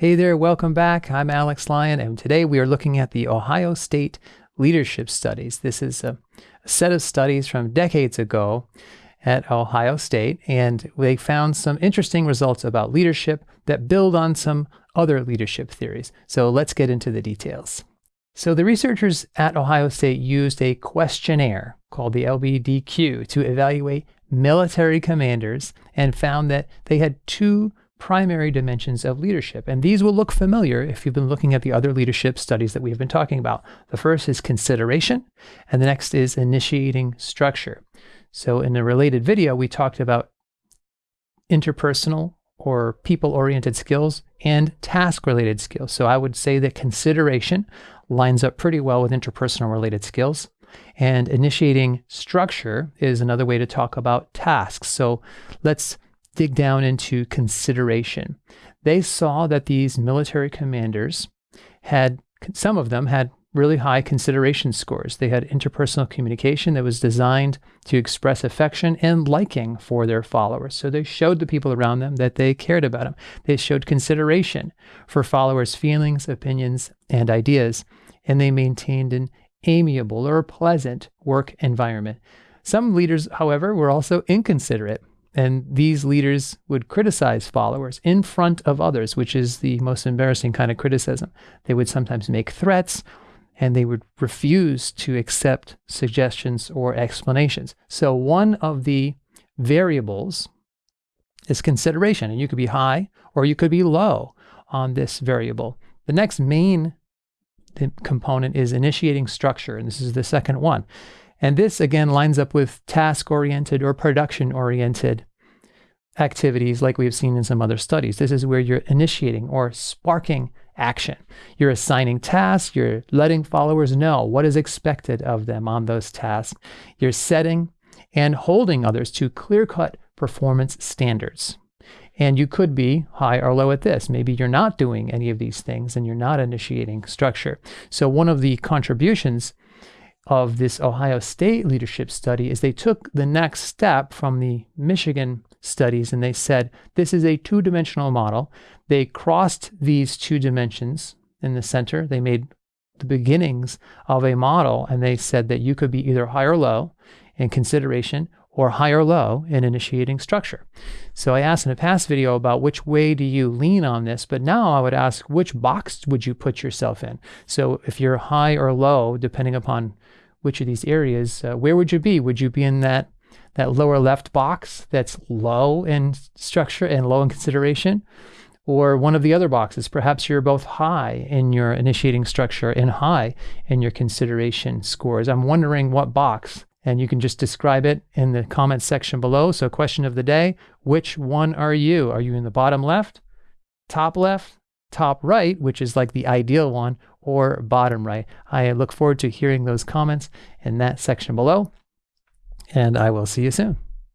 Hey there, welcome back. I'm Alex Lyon, and today we are looking at the Ohio State Leadership Studies. This is a, set of studies from decades ago at Ohio State, and they found some interesting results about leadership that build on some other leadership theories. So let's get into the details. So the researchers at Ohio State used a questionnaire called the LBDQ to evaluate military commanders and found that they had two primary dimensions of leadership. And these will look familiar if you've been looking at the other leadership studies that we've been talking about. The first is consideration, and the next is initiating structure. So in a related video, we talked about interpersonal or people-oriented skills and task-related skills. So I would say that consideration lines up pretty well with interpersonal related skills. And initiating structure is another way to talk about tasks. So let's dig down into consideration. They saw that these military commanders had, some of them had really high consideration scores. They had interpersonal communication that was designed to express affection and liking for their followers. So they showed the people around them that they cared about them. They showed consideration for followers' feelings, opinions, and ideas, and they maintained an amiable or pleasant work environment. Some leaders, however, were also inconsiderate. And these leaders would criticize followers in front of others, which is the most embarrassing kind of criticism. They would sometimes make threats and they would refuse to accept suggestions or explanations. So, one of the variables is consideration, and you could be high or you could be low on this variable. The next main component is initiating structure, and this is the second one. And this again lines up with task oriented or production oriented activities like we've seen in some other studies. This is where you're initiating or sparking action. You're assigning tasks, you're letting followers know what is expected of them on those tasks. You're setting and holding others to clear cut performance standards. And you could be high or low at this. Maybe you're not doing any of these things and you're not initiating structure. So, one of the contributions of this Ohio State leadership study is they took the next step from the Michigan studies and they said this is a two dimensional model. They crossed these two dimensions in the center. They made the beginnings of a model and they said that you could be either high or low in consideration or high or low in initiating structure. So I asked in a past video about which way do you lean on this, but now I would ask which box would you put yourself in? So if you're high or low, depending upon which of these areas, uh, where would you be? Would you be in that that lower left box that's low in structure and low in consideration? Or one of the other boxes, perhaps you're both high in your initiating structure and high in your consideration scores. I'm wondering what box and you can just describe it in the comments section below. So question of the day, which one are you? Are you in the bottom left, top left, top right, which is like the ideal one, or bottom right? I look forward to hearing those comments in that section below, and I will see you soon.